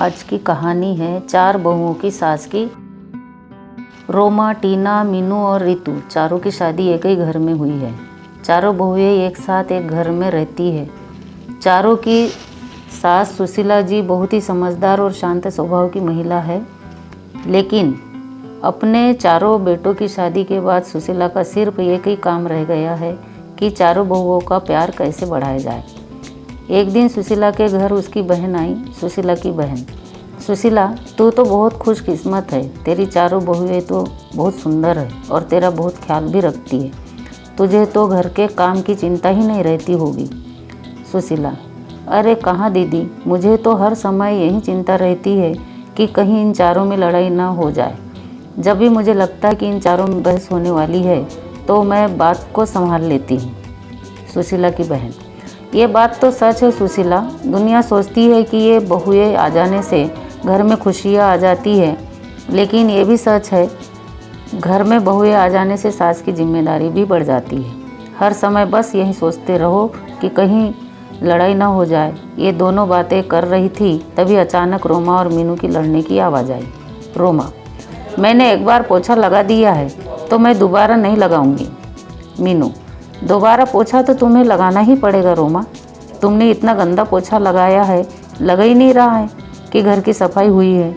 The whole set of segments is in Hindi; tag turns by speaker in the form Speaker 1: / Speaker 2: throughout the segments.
Speaker 1: आज की कहानी है चार बहुओं की सास की। रोमा, टीना, मीनू और रितु, चारों की शादी एक ही घर में हुई है। चारों बहुएँ एक साथ एक घर में रहती है। चारों की सास सुशीला जी बहुत ही समझदार और शांत स्वभाव की महिला है। लेकिन अपने चारों बेटों की शादी के बाद सुशीला का सिर्फ़ एक ही काम रह गया है कि चारों बहुओं का प्यार कैसे बढ़ाया जाए। एक दिन सुशीला के घर उसकी बहन आई, सुशीला की बहन। सुशीला, तू तो बहुत खुशकिस्मत है, तेरी चारों बहुएँ तो बहुत सुंदर है और तेरा बहुत ख्याल भी रखती है। तुझे तो घर के काम की चिंता ही नहीं रहती होगी। सुशीला, अरे कहाँ दीदी, मुझे तो हर समय यही चिंता रहती है कि कहीं इन चारों में लड़ाई ना हो जाए। जब भी मुझे लगता है कि इन चारों में बहस होने वाली है तो मैं बात को संभाल लेती हूँ। सुशीला की बहन ये बात तो सच है सुशीला। दुनिया सोचती है कि ये बहुएँ आ जाने से घर में खुशियाँ आ जाती है, लेकिन ये भी सच है, घर में बहुएँ आ जाने से सास की ज़िम्मेदारी भी बढ़ जाती है। हर समय बस यही सोचते रहो कि कहीं लड़ाई ना हो जाए। ये दोनों बातें कर रही थी, तभी अचानक रोमा और मीनू की लड़ने की आवाज़ आई। रोमा, मैंने एक बार पोछा लगा दिया है तो मैं दोबारा नहीं लगाऊँगी। मीनू दोबारा पोछा तो तुम्हें लगाना ही पड़ेगा रोमा। तुमने इतना गंदा पोछा लगाया है, लग ही नहीं रहा है कि घर की सफ़ाई हुई है।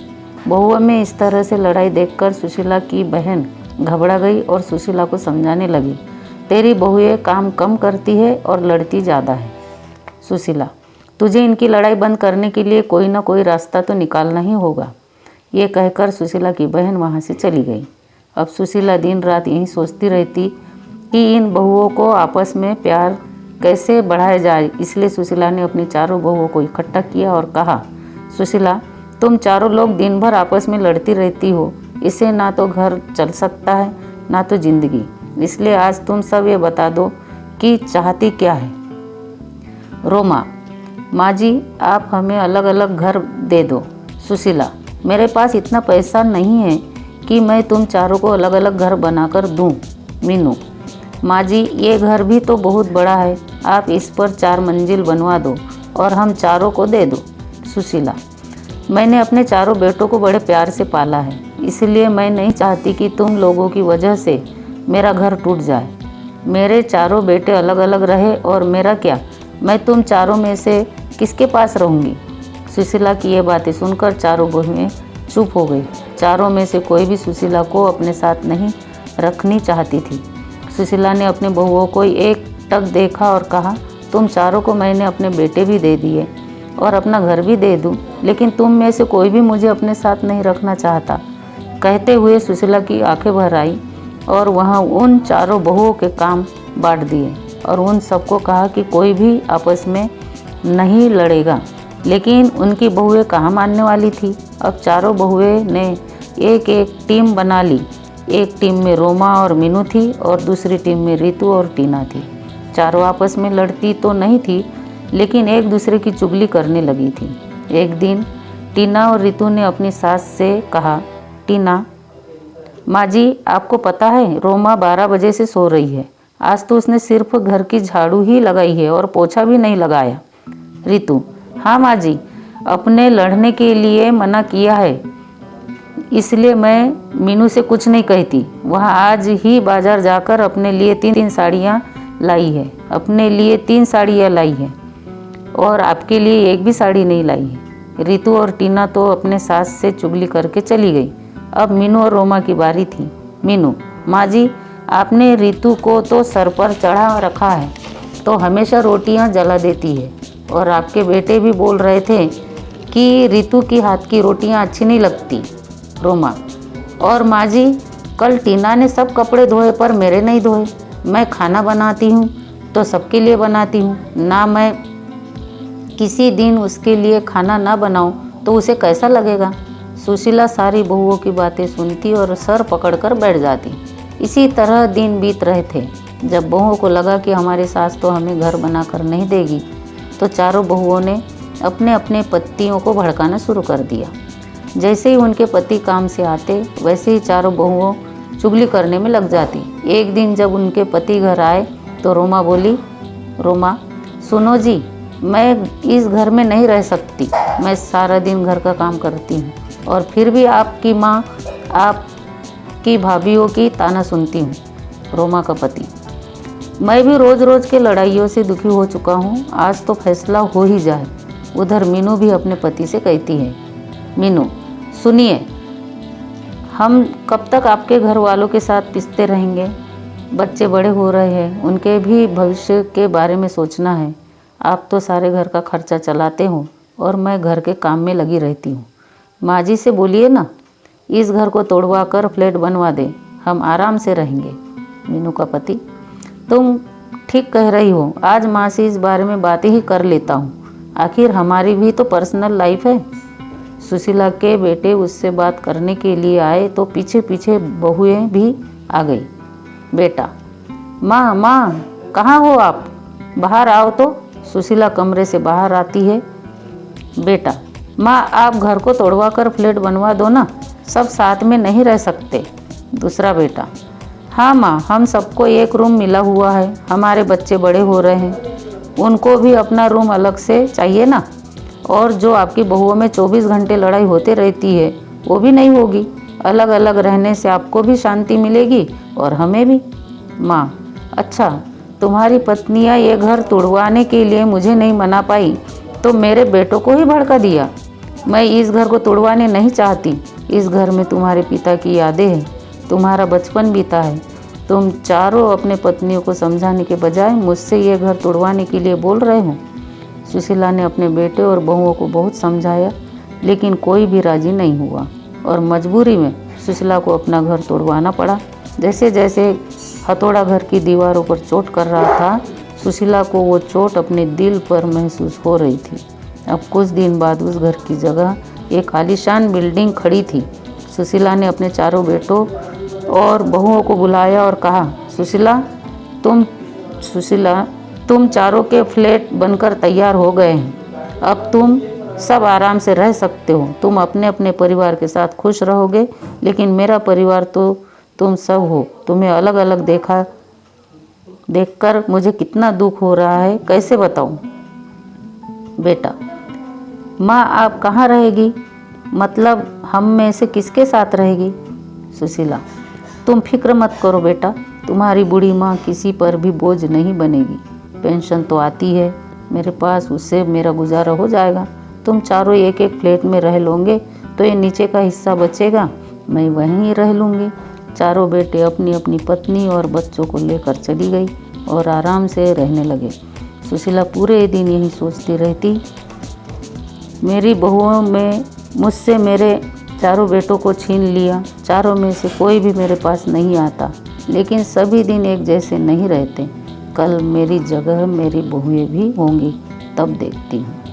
Speaker 1: बहुआ में इस तरह से लड़ाई देखकर सुशीला की बहन घबरा गई और सुशीला को समझाने लगी, तेरी बहुएँ काम कम करती है और लड़ती ज़्यादा है। सुशीला, तुझे इनकी लड़ाई बंद करने के लिए कोई ना कोई रास्ता तो निकालना ही होगा। ये कहकर सुशीला की बहन वहाँ से चली गई। अब सुशीला दिन रात यहीं सोचती रहती कि इन बहुओं को आपस में प्यार कैसे बढ़ाया जाए? इसलिए सुशीला ने अपनी चारों बहुओं को इकट्ठा किया और कहा, सुशीला, तुम चारों लोग दिन भर आपस में लड़ती रहती हो। इससे ना तो घर चल सकता है, ना तो ज़िंदगी। इसलिए आज तुम सब ये बता दो कि चाहती क्या है? रोमा माँ जी आप हमें अलग अलग घर दे दो। सुशीला, मेरे पास इतना पैसा नहीं है कि मैं तुम चारों को अलग अलग घर बनाकर दूँ। मीनू माँ जी, ये घर भी तो बहुत बड़ा है। आप इस पर चार मंजिल बनवा दो और हम चारों को दे दो, सुशीला। मैंने अपने चारों बेटों को बड़े प्यार से पाला है। इसलिए मैं नहीं चाहती कि तुम लोगों की वजह से मेरा घर टूट जाए। मेरे चारों बेटे अलग अलग रहे और मेरा क्या? मैं तुम चारों में से किसके पास रहूँगी? सुशीला की ये बातें सुनकर चारों बहुएँ चुप हो गई। चारों में से कोई भी सुशीला को अपने साथ नहीं रखनी चाहती थी। सुशीला ने अपने बहुओं को एक टक देखा और कहा, तुम चारों को मैंने अपने बेटे भी दे दिए और अपना घर भी दे दूँ, लेकिन तुम में से कोई भी मुझे अपने साथ नहीं रखना चाहता। कहते हुए सुशीला की आँखें भर आई और वहाँ उन चारों बहुओं के काम बांट दिए और उन सबको कहा कि कोई भी आपस में नहीं लड़ेगा। लेकिन उनकी बहुएँ कहाँ मानने वाली थी? अब चारों बहुएँ ने एक एक टीम बना ली एक टीम में रोमा और मीनू थी और दूसरी टीम में रितु और टीना थी। चारों आपस में लड़ती तो नहीं थी, लेकिन एक दूसरे की चुगली करने लगी थी। एक दिन, टीना और रितु ने अपनी सास से कहा, टीना माँ जी आपको पता है, रोमा बारह बजे से सो रही है। आज तो उसने सिर्फ़ घर की झाड़ू ही लगाई है और पोछा भी नहीं लगाया। रितु हाँ माँ जी अपने लड़ने के लिए मना किया है। इसलिए मैं मीनू से कुछ नहीं कहती। वह आज ही बाज़ार जाकर अपने लिए तीन तीन साड़ियाँ लाई है। अपने लिए तीन साड़ियाँ लाई है और आपके लिए एक भी साड़ी नहीं लाई है। रितु और टीना तो अपने सास से चुगली करके चली गई। अब मीनू और रोमा की बारी थी। मीनू, माँ जी, आपने रितु को तो सर पर चढ़ा रखा है तो हमेशा रोटियाँ जला देती है। और आपके बेटे भी बोल रहे थे कि रितु की हाथ की रोटियाँ अच्छी नहीं लगती। रोमा। और माँ जी कल टीना ने सब कपड़े धोए पर मेरे नहीं धोए। मैं खाना बनाती हूँ तो सबके लिए बनाती हूँ। ना मैं किसी दिन उसके लिए खाना ना बनाऊँ तो उसे कैसा लगेगा? सुशीला सारी बहुओं की बातें सुनती और सर पकड़कर बैठ जाती। इसी तरह दिन बीत रहे थे। जब बहुओं को लगा कि हमारी सास तो हमें घर बनाकर नहीं देगी तो चारों बहुओं ने अपने अपने पत्तियों को भड़काना शुरू कर दिया। जैसे ही उनके पति काम से आते, वैसे ही चारों बहुओं चुगली करने में लग जाती। एक दिन जब उनके पति घर आए तो रोमा बोली, रोमा, सुनो जी, मैं इस घर में नहीं रह सकती। मैं सारा दिन घर का काम करती हूँ और फिर भी आपकी माँ, आपकी भाभीियों की ताना सुनती हूँ। रोमा का पति, मैं भी रोज़ रोज़ के लड़ाइयों से दुखी हो चुका हूँ। आज तो फैसला हो ही जाए। उधर मीनू भी अपने पति से कहती है मीनू, सुनिए, हम कब तक आपके घर वालों के साथ पिसते रहेंगे? बच्चे बड़े हो रहे हैं, उनके भी भविष्य के बारे में सोचना है। आप तो सारे घर का खर्चा चलाते हो और मैं घर के काम में लगी रहती हूँ। माँ जी से बोलिए ना, इस घर को तोड़वा कर फ्लैट बनवा दे, हम आराम से रहेंगे। मीनू का पति, तुम ठीक कह रही हो, आज माँ से इस बारे में बातें ही कर लेता हूँ। आखिर हमारी भी तो पर्सनल लाइफ है। सुशीला के बेटे उससे बात करने के लिए आए तो पीछे पीछे बहुएँ भी आ गई। बेटा, माँ माँ, कहाँ हो आप? बाहर आओ तो। सुशीला कमरे से बाहर आती है। बेटा, माँ, आप घर को तोड़वा कर फ्लैट बनवा दो ना। सब साथ में नहीं रह सकते। दूसरा बेटा हाँ माँ, हम सबको एक रूम मिला हुआ है। हमारे बच्चे बड़े हो रहे हैं। उनको भी अपना रूम अलग से चाहिए ना। और जो आपकी बहुओं में 24 घंटे लड़ाई होती रहती है, वो भी नहीं होगी। अलग अलग रहने से आपको भी शांति मिलेगी और हमें भी। माँ अच्छा तुम्हारी पत्नियाँ ये घर तोड़वाने के लिए मुझे नहीं मना पाई तो मेरे बेटों को ही भड़का दिया। मैं इस घर को तोड़वाने नहीं चाहती। इस घर में तुम्हारे पिता की यादें हैं, तुम्हारा बचपन बीता है। तुम चारों अपने पत्नियों को समझाने के बजाय मुझसे ये घर तोड़वाने के लिए बोल रहे हो। सुशीला ने अपने बेटे और बहुओं को बहुत समझाया, लेकिन कोई भी राज़ी नहीं हुआ और मजबूरी में सुशीला को अपना घर तोड़वाना पड़ा। जैसे जैसे हथौड़ा घर की दीवारों पर चोट कर रहा था, सुशीला को वो चोट अपने दिल पर महसूस हो रही थी। अब कुछ दिन बाद उस घर की जगह एक आलिशान बिल्डिंग खड़ी थी। सुशीला ने अपने चारों बेटों और बहुओं को बुलाया और कहा, सुशीला, तुम, सुशीला तुम चारों के फ्लैट बनकर तैयार हो गए हैं। अब तुम सब आराम से रह सकते हो। तुम अपने अपने परिवार के साथ खुश रहोगे, लेकिन मेरा परिवार तो तुम सब हो। तुम्हें अलग अलग देखा, देखकर मुझे कितना दुख हो रहा है, कैसे बताऊँ? बेटा, माँ आप कहाँ रहेगी? मतलब हम में से किसके साथ रहेगी? सुशीला, तुम फ़िक्र मत करो बेटा। तुम्हारी बूढ़ी माँ किसी पर भी बोझ नहीं बनेगी। पेंशन तो आती है। मेरे पास उससे मेरा गुजारा हो जाएगा। तुम चारों एक एक फ्लैट में रह लोगे तो ये नीचे का हिस्सा बचेगा। मैं वहीं रह लूँगी। चारों बेटे अपनी अपनी पत्नी और बच्चों को लेकर चली गई और आराम से रहने लगे। सुशीला पूरे दिन यही सोचती रहती, मेरी बहुओं में मुझसे मेरे चारों बेटों को छीन लिया। चारों में से कोई भी मेरे पास नहीं आता। लेकिन सभी दिन एक जैसे नहीं रहते। कल मेरी जगह मेरी बहुएँ भी होंगी तब देखती हूँ।